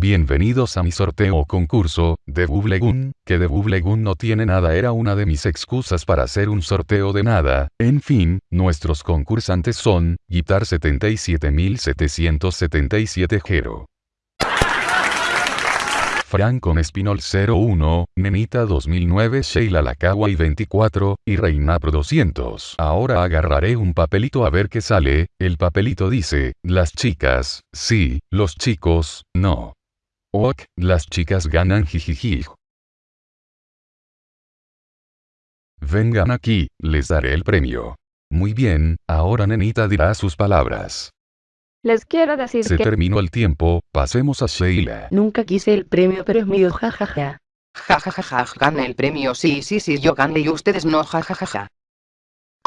Bienvenidos a mi sorteo o concurso, de Bublegun, que de Bublegun no tiene nada era una de mis excusas para hacer un sorteo de nada, en fin, nuestros concursantes son, Guitar 77777 Gero. Frank con Espinol 01, Nenita 2009 Sheila Lacagua y 24, y Reina Pro 200. Ahora agarraré un papelito a ver qué sale, el papelito dice, las chicas, sí, los chicos, no. Ok, las chicas ganan jijiji. Vengan aquí, les daré el premio. Muy bien, ahora Nenita dirá sus palabras. Les quiero decir Se que terminó el tiempo, pasemos a Sheila. Nunca quise el premio pero es mío jajaja. Ja ja ja ja, gané el premio, sí sí sí, yo gané y ustedes no, ja ja ja ja.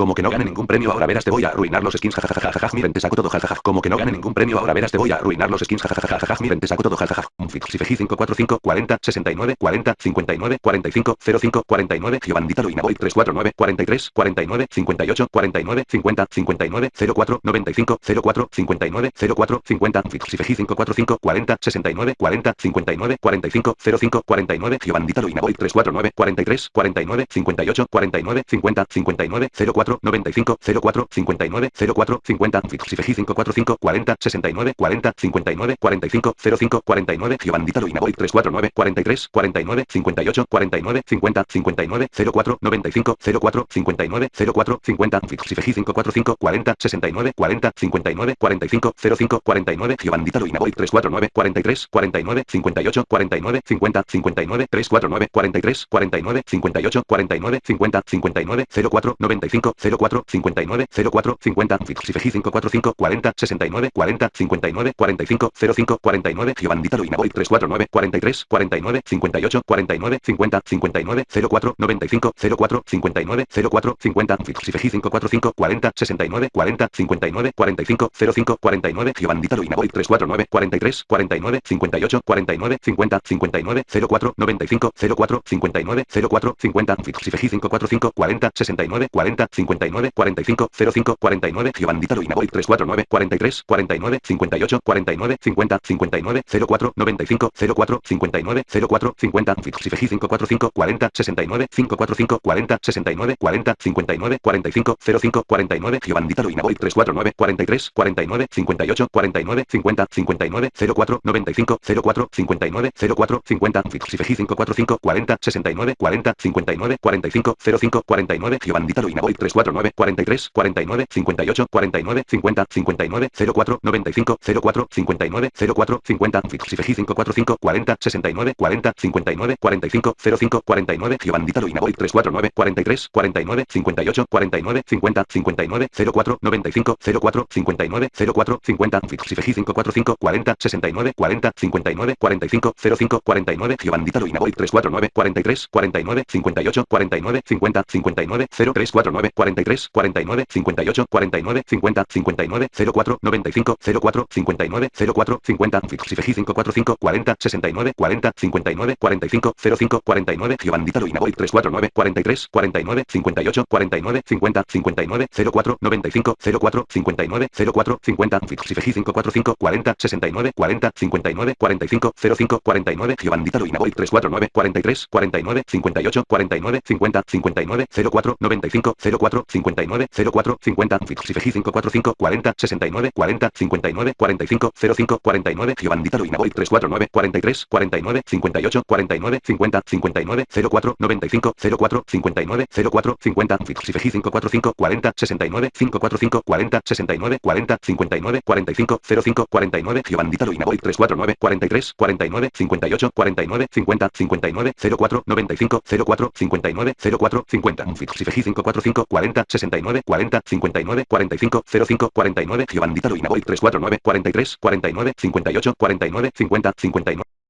Como que no gane ningún premio ahora verás te voy a arruinar los skins jajajajaja miren te saco todo jajaja Como que no gane ningún premio ahora verás te voy a arruinar los skins jajajajaja miren te saco todo jajaja Un fix si feji 545 40 69 40 59 45 05 49 Giovandita Luina Boy 349 43 49 58 49 50 59 04 95 04 59 04 50 fix si feji 545 40 69 40 59 45 05 49 Giovandita Luina Boy 349 43 49 58 49 50 59 04 95 04 59 04 50 Fixifeji 545 40 69 40 59 45 05 49 Giovandita Luina Boy 349 43 49 58 49 50 59 04 95 04 59 04 50 Fixifeji 545 40 69 40 59 45 05 49 Giovandita Luina Boy 349 43 49 58 49 50 59 349 43 49 58 49 50 59 04 95 04 59 04 50 Fixifeji 545 40 69 40 59 45 05 49 Giovandita Luina Boy 349 43 49 58 49 50 59 04 95 04 59 04 50 Fixifeji 545 40 69 40 59 45 05 49 Giovandita Luina Boy 349 43 49 58 49 50 59 04 95 04 59 04 50 Fixifeji 545 40 69 40 59 45 05 49 Giovandita Luina Boy 349 43 49 58 49 50 59 04 95 04 59 04 50 Fixifeji 545 40 69 545 40 69 40 59 45 05 49 Giovandita Luina Boy 349 43 49 58 49 50 59 04 95 04 59 04 50 Fixifeji 545 40 69 40 59 45 05 49 Giovandita Luina Boy 349 43 49 58 49 50 59 04 95 04 59 04 50 Fixifeji 545 40 69 40 59 45 05 49 Giovandita Luina Boy 349 43 49 58 49 50 59 04 95 04 59 04 50 Fixifeji 545 40 69 40 59 45 05 49 Giovandita Luina Boy 349 43 49 58 49 50 59 0349 43 49 58 49 50 59 04 95 04 59 04 50 Fixifeji 545 40 69 40 59 45 05 49 Giovandita Luina Boy 349 43 49 58 49 50 59 04 95 04 59 04 50 Fixifeji 545 40 69 40 59 45 05 49 Giovandita Luina Boy 349 43 49 58 49 50 59 04 95 04 59 04 50 Fixifeji 545 40 69 40 59 45 05 49 Giovandita Luina Boy 349 43 49 58 49 50 59 04 95 04 59 04 50 Fixifeji 545 40 69 545 40 69 40 59 45 05 49 Giovandita Luina Boy 349 43 49 58 49 50 59 04 95 04 59 04 50 Fixifeji 545 40 69 40 59 45 05 49 Giovandita Luina Boy 349 43 49 58 49 50 59